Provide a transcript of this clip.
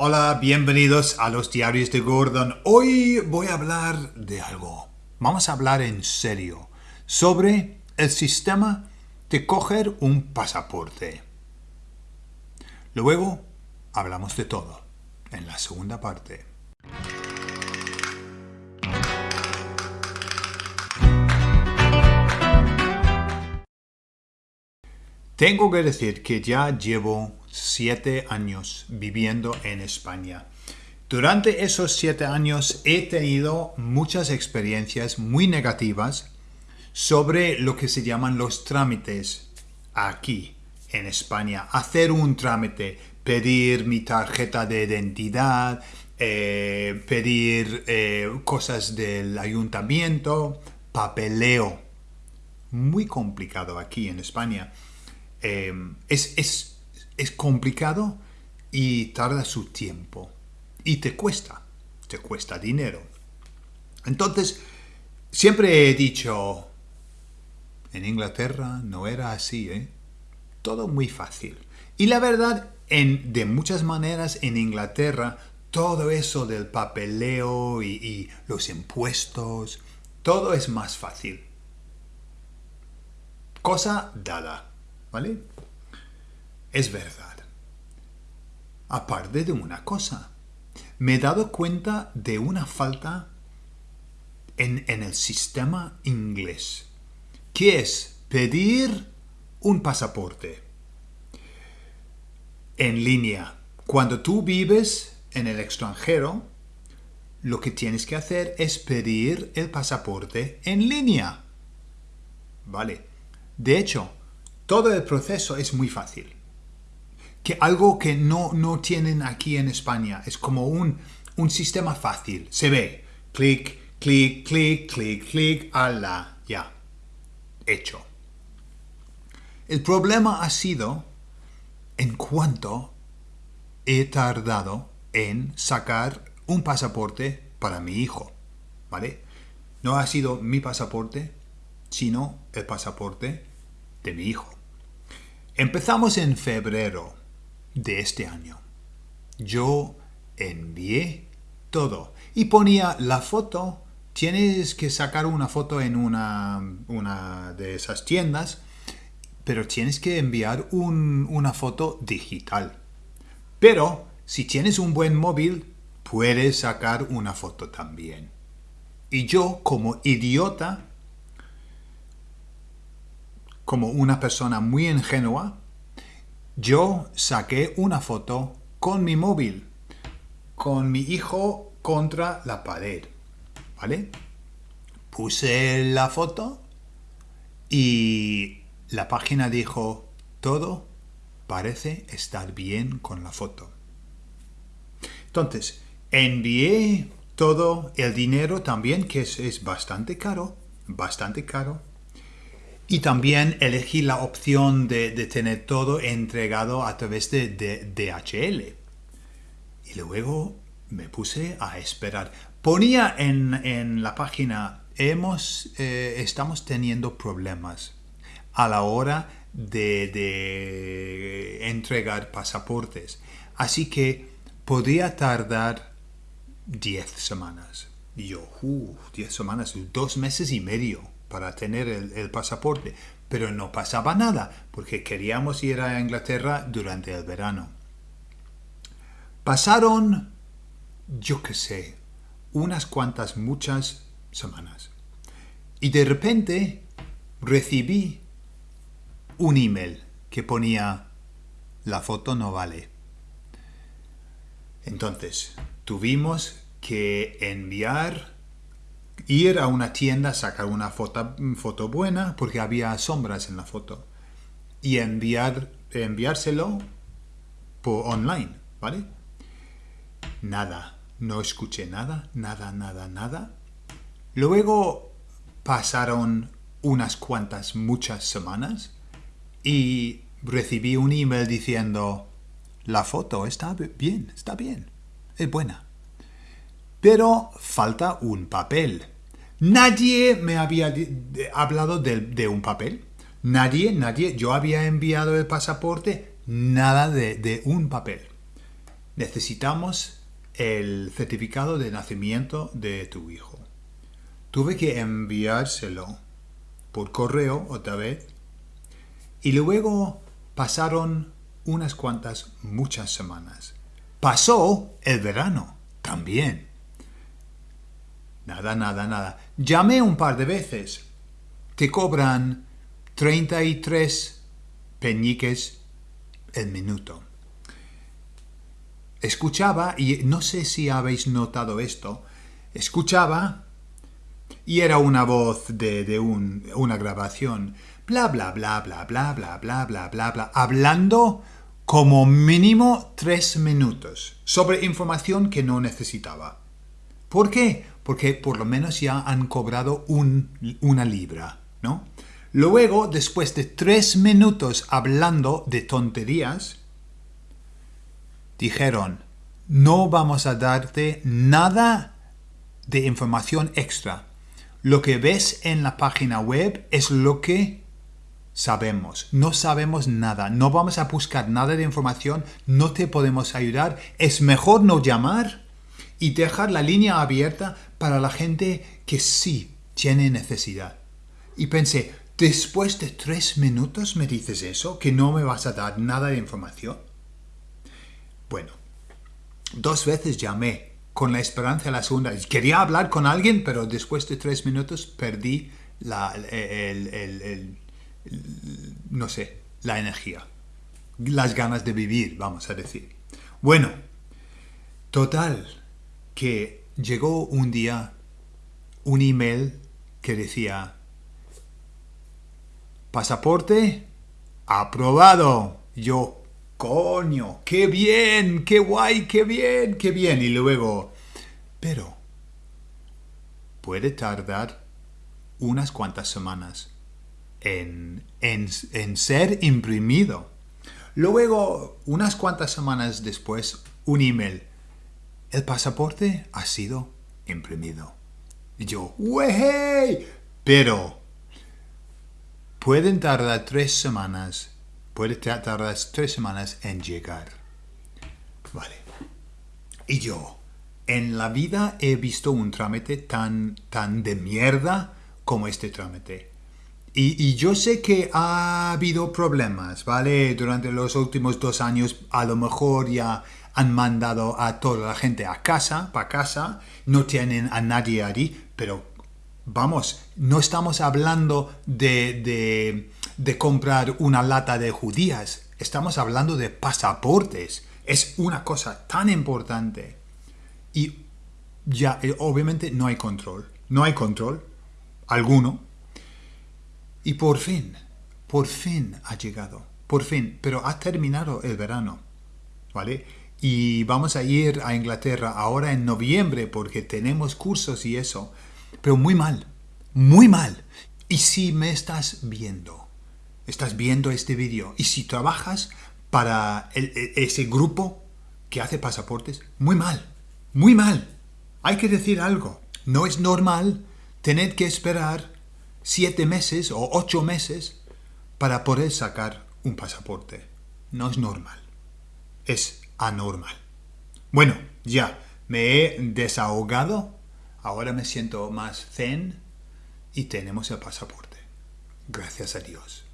Hola, bienvenidos a los diarios de Gordon. Hoy voy a hablar de algo. Vamos a hablar en serio sobre el sistema de coger un pasaporte. Luego hablamos de todo en la segunda parte. Tengo que decir que ya llevo siete años viviendo en España. Durante esos siete años he tenido muchas experiencias muy negativas sobre lo que se llaman los trámites aquí en España. Hacer un trámite, pedir mi tarjeta de identidad, eh, pedir eh, cosas del ayuntamiento, papeleo. Muy complicado aquí en España. Eh, es, es, es complicado y tarda su tiempo. Y te cuesta, te cuesta dinero. Entonces, siempre he dicho, en Inglaterra no era así, ¿eh? Todo muy fácil. Y la verdad, en, de muchas maneras en Inglaterra, todo eso del papeleo y, y los impuestos, todo es más fácil. Cosa dada. ¿Vale? Es verdad. Aparte de una cosa, me he dado cuenta de una falta en, en el sistema inglés, que es pedir un pasaporte en línea. Cuando tú vives en el extranjero, lo que tienes que hacer es pedir el pasaporte en línea. ¿Vale? De hecho, todo el proceso es muy fácil. Algo que no, no tienen aquí en España. Es como un, un sistema fácil. Se ve. Clic, clic, clic, clic, clic. Ala. Ya. Hecho. El problema ha sido en cuanto he tardado en sacar un pasaporte para mi hijo. ¿Vale? No ha sido mi pasaporte, sino el pasaporte de mi hijo. Empezamos en febrero de este año. Yo envié todo y ponía la foto. Tienes que sacar una foto en una, una de esas tiendas, pero tienes que enviar una foto digital. Pero si tienes un buen móvil, puedes sacar una foto también. Y yo, como idiota, como una persona muy ingenua, yo saqué una foto con mi móvil, con mi hijo contra la pared, ¿vale? Puse la foto y la página dijo, todo parece estar bien con la foto. Entonces, envié todo el dinero también, que es, es bastante caro, bastante caro, y también elegí la opción de, tener todo entregado a través de, DHL. Y luego me puse a esperar. Ponía en, la página, hemos, eh, estamos teniendo problemas a la hora de, entregar pasaportes. Así que podría tardar 10 semanas. Y yo, 10 semanas, dos meses y medio para tener el, pasaporte, pero no pasaba nada porque queríamos ir a Inglaterra durante el verano. Pasaron, yo qué sé, unas cuantas, muchas semanas. Y de repente recibí un email que ponía la foto no vale. Entonces, tuvimos que enviar ir a una tienda, sacar una foto, foto buena, porque había sombras en la foto, y enviar, enviárselo por online, ¿vale? Nada, no escuché nada, nada, nada, nada. Luego pasaron unas cuantas, muchas semanas, y recibí un email diciendo, la foto está bien, está bien, es buena. Pero falta un papel. Nadie me había hablado de, un papel. Nadie, nadie. Yo había enviado el pasaporte, nada de, un papel. necesitamos el certificado de nacimiento de tu hijo. Tuve que enviárselo por correo otra vez y luego pasaron unas cuantas, muchas semanas. Pasó el verano también. Nada, nada, nada. Llamé un par de veces. Te cobran 33 peñiques el minuto. Escuchaba, y no sé si habéis notado esto, escuchaba y era una voz de, una grabación, bla, bla, bla, bla, bla, bla, bla, bla, bla, bla, hablando como mínimo tres minutos sobre información que no necesitaba. ¿Por qué? Porque por lo menos ya han cobrado una libra, ¿no? Luego, después de tres minutos hablando de tonterías, dijeron, no vamos a darte nada de información extra. Lo que ves en la página web es lo que sabemos. No sabemos nada. No vamos a buscar nada de información. No te podemos ayudar. Es mejor no llamar y dejar la línea abierta para la gente que sí tiene necesidad. Y pensé, después de tres minutos me dices eso, que no me vas a dar nada de información. Bueno, dos veces llamé con la esperanza de la segunda. Quería hablar con alguien, pero después de tres minutos perdí la, el no sé, la energía, las ganas de vivir, vamos a decir. Bueno, total, que llegó un día un email que decía, pasaporte aprobado. Yo, coño, qué bien, qué guay, qué bien, qué bien. Y luego, pero puede tardar unas cuantas semanas en, ser imprimido. Luego, unas cuantas semanas después, un email. El pasaporte ha sido imprimido. Y yo, ¡wey! Pero pueden tardar tres semanas, puede tardar tres semanas en llegar. Vale. Y yo, en la vida he visto un trámite tan, tan de mierda como este trámite. Y, yo sé que ha habido problemas, ¿vale? Durante los últimos dos años a lo mejor ya han mandado a toda la gente a casa, para casa, no tienen a nadie allí, pero vamos, no estamos hablando de, de, de comprar una lata de judías, estamos hablando de pasaportes. Es una cosa tan importante. Y ya, eh, obviamente no hay control. No hay control alguno y por fin, por fin ha llegado, por fin, pero ha terminado el verano, ¿vale? Y vamos a ir a Inglaterra ahora en noviembre porque tenemos cursos y eso, pero muy mal, muy mal. Y si me estás viendo, estás viendo este vídeo, y si trabajas para ese grupo que hace pasaportes, muy mal, muy mal. Hay que decir algo. No es normal tener que esperar siete meses o ocho meses para poder sacar un pasaporte. No es normal. Es anormal. Bueno, ya me he desahogado. Ahora me siento más zen y tenemos el pasaporte. Gracias a Dios.